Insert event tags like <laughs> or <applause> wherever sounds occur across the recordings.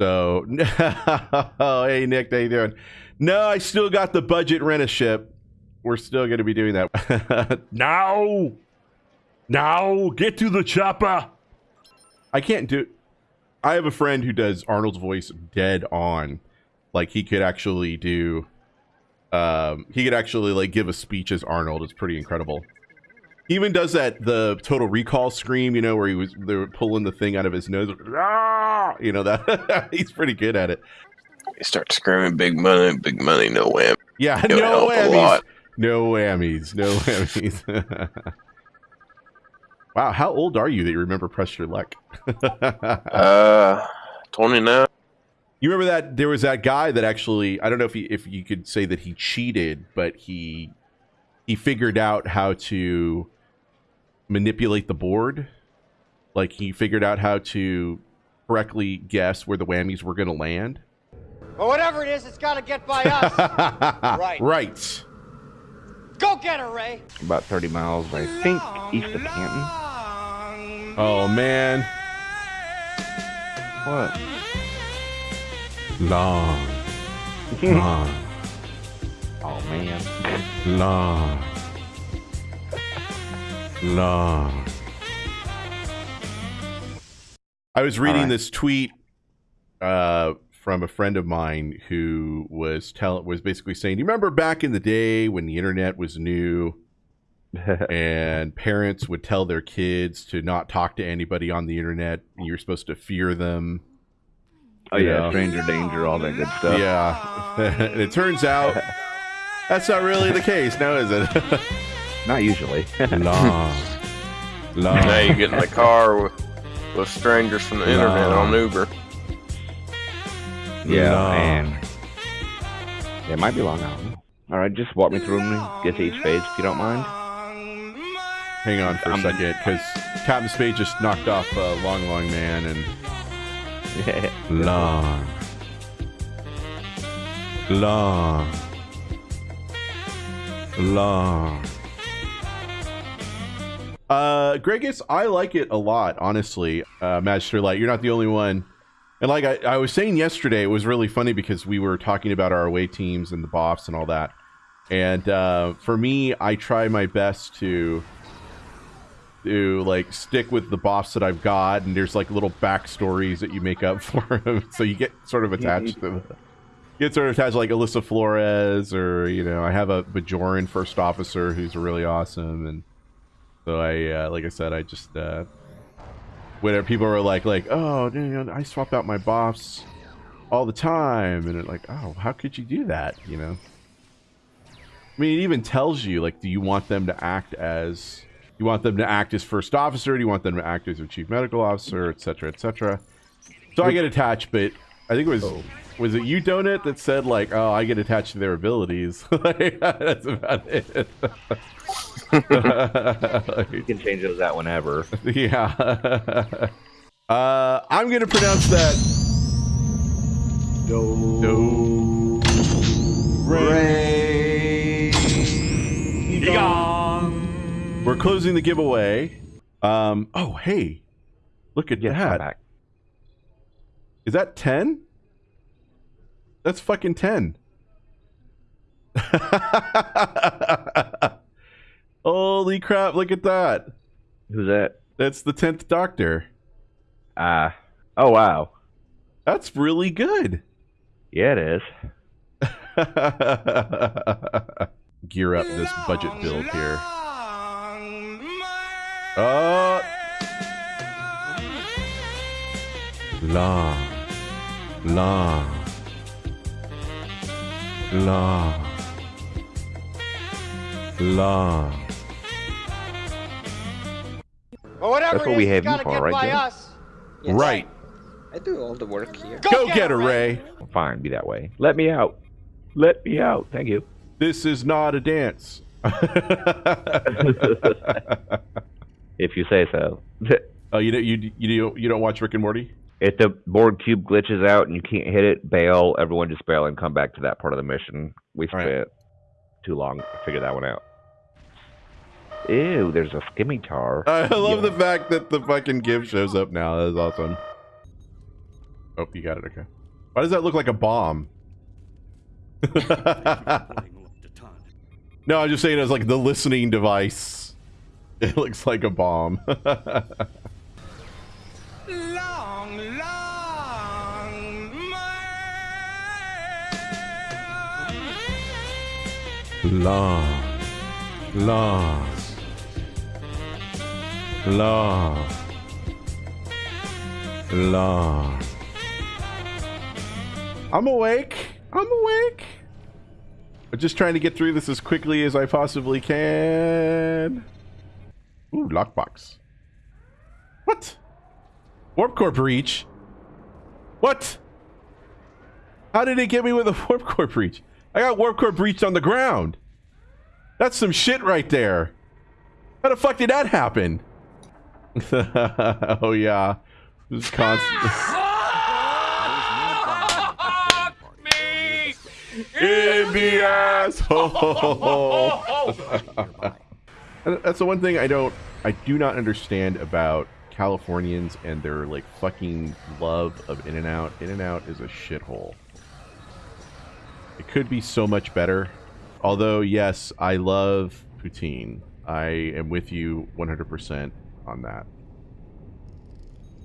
So, <laughs> oh, hey Nick, how you doing? No, I still got the budget rent a ship. We're still going to be doing that. <laughs> Now! Now! Get to the chopper! I can't do. I have a friend who does Arnold's voice dead on. Like he could actually do. Um, he could actually like give a speech as Arnold. It's pretty incredible. He even does that the Total Recall scream, you know, where he was they were pulling the thing out of his nose. Ah! <laughs> You know that <laughs> he's pretty good at it. You start screaming big money, big money, no whammy. Yeah, It'll no whammies. No <laughs> whammies. No whammies. wow, how old are you that you remember press your luck? Uh, 29. You remember that there was that guy that actually I don't know if he, if you could say that he cheated, but he he figured out how to manipulate the board. Like he figured out how to correctly guess where the whammies were going to land. But whatever it is, it's got to get by us. <laughs> right. Right. Go get her, Ray. About 30 miles, I think, east of Canton. Oh man. What? Long. <laughs> Long. Oh, man. Long. Long. I was reading Alright. this tweet uh, from a friend of mine who was tell was basically saying, "Do "You remember back in the day when the internet was new <laughs> and parents would tell their kids to not talk to anybody on the internet, and you were supposed to fear them." oh, You yeah, know. stranger danger, all that good stuff. Yeah, <laughs> and it turns out that's not really the case, now is it? <laughs> Not usually. long, long. Now you get in the car with, with strangers from the internet on Uber. yeah, Long. and it might be Long Island. All right, just walk me through them, get to each phase if you don't mind. Hang on for a I'm- second, because Captain Spade just knocked off uh, Long Long Man and <laughs> long, long, long. Uh, Gregus, I like it a lot, honestly. Uh, Magister Light, you're not the only one. And like I, I was saying yesterday, it was really funny because we were talking about our away teams and the boffs and all that. And uh, for me, I try my best to to like stick with the boss that I've got, and there's like little backstories that you make up <laughs> for them, so you get sort of attached to the, get sort of attached like Alyssa Flores, or you know, I have a Bajoran first officer who's really awesome, and so I, uh, like I said, I just uh, whenever people are like, like, oh, you know, I swap out my boss all the time, and it like, oh, how could you do that? You know. I mean, it even tells you like, do you want them to act as you want them to act as first officer? Do you want them to act as a chief medical officer, et cetera, et cetera? So I get attached, but I think it was was it you, Donut, that said like, oh, I get attached to their abilities. <laughs> Like, That's about it. <laughs> You can change those out whenever. yeah. <laughs> uh, I'm gonna pronounce that. Do. Do. Ray. We're closing the giveaway. Um. Oh, hey, look at Yes, I'm that. Back. Is that 10? That's fucking 10. <laughs> Holy crap, look at that. Who's that? That's the 10th Doctor. Ah. oh, wow. That's really good. Yeah, it is. <laughs> Gear up this budget build here. Oh. Long. Long. Long. Long. But whatever That's it what we have you got to for, get right, by Joe? us. Right. I do all the work here. Go get her, Ray. Fine, be that way. Let me out. Let me out. Thank you. This is not a dance. <laughs> <laughs> If you say so. Oh, you don't you you you don't watch Rick and Morty? If the Borg cube glitches out and you can't hit it, bail. Everyone just bail and come back to that part of the mission. We spent right. too long to figure that one out. Ew, there's a Scimitar. I love Yeah. the fact that the fucking give shows up now. That is awesome. Oh, you got it. Okay. Why does that look like a bomb? <laughs> no, I'm just saying it's like the listening device. It looks like a bomb. <laughs> long, long, long, long. I'm awake. I'm awake. I'm just trying to get through this as quickly as I possibly can. Ooh, lockbox. What? Warp core breach? What? How did it get me with a <laughs> warp core breach? I got warp core breached on the ground. That's some shit right there. How the fuck did that happen? <laughs> oh yeah. This is constant. In the asshole. That's the one thing I don't, I do not understand about Californians and their like fucking love of In and Out. In and Out is a shithole. It could be so much better. Although, yes, I love poutine. I am with you 100% on that.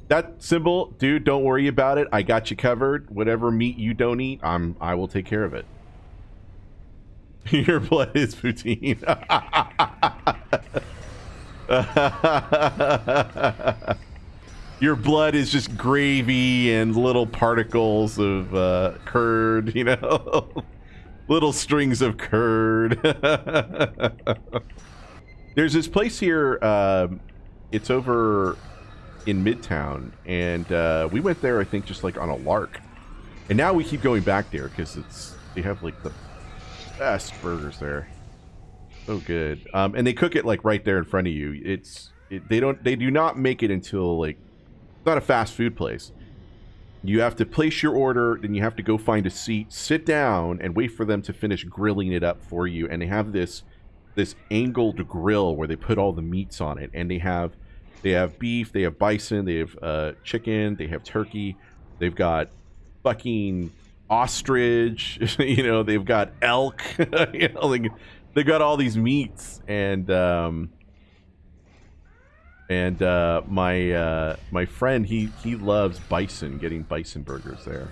That symbol, dude, don't worry about it. I got you covered. Whatever meat you don't eat, I'm I will take care of it. <laughs> Your blood is poutine. <laughs> Your blood is just gravy and little particles of uh, curd, you know? <laughs> little strings of curd. <laughs> There's this place here, um, it's over in Midtown, and uh, we went there, I think, just like on a lark. And now we keep going back there because it's they have like the best burgers there. So good. Um, and they cook it like right there in front of you. It's it, they don't they do not make it until like it's not a fast food place. You have to place your order, then you have to go find a seat, sit down, and wait for them to finish grilling it up for you. And they have this this angled grill where they put all the meats on it, and they have they have beef, they have bison, they have uh, chicken, they have turkey, they've got fucking ostrich, <laughs> you know, they've got elk, <laughs> you know, like they've got all these meats, and um, and uh, my uh, my friend he he loves bison, getting bison burgers there.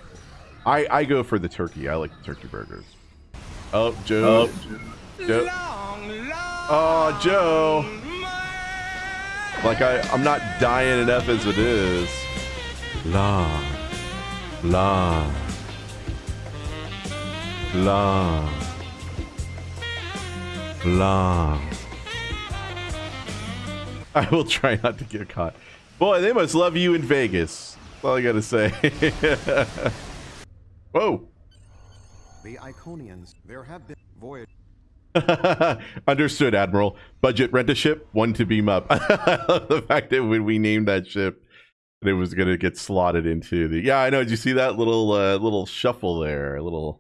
I I go for the turkey. I like the turkey burgers. Oh, Joe. Oh, Joe. Oh, Joe. Like I I'm not dying enough as it is. Long, long, long, long. <laughs> I will try not to get caught. Boy, they must love you in Vegas. That's all I gotta say. <laughs> Whoa. The Iconians, there have been voyage. <laughs> Understood, Admiral. Budget rent a ship, one to beam up. the fact that when we named that ship, it was gonna get slotted into the. Yeah, I know. Did you see that little uh, little shuffle there? A little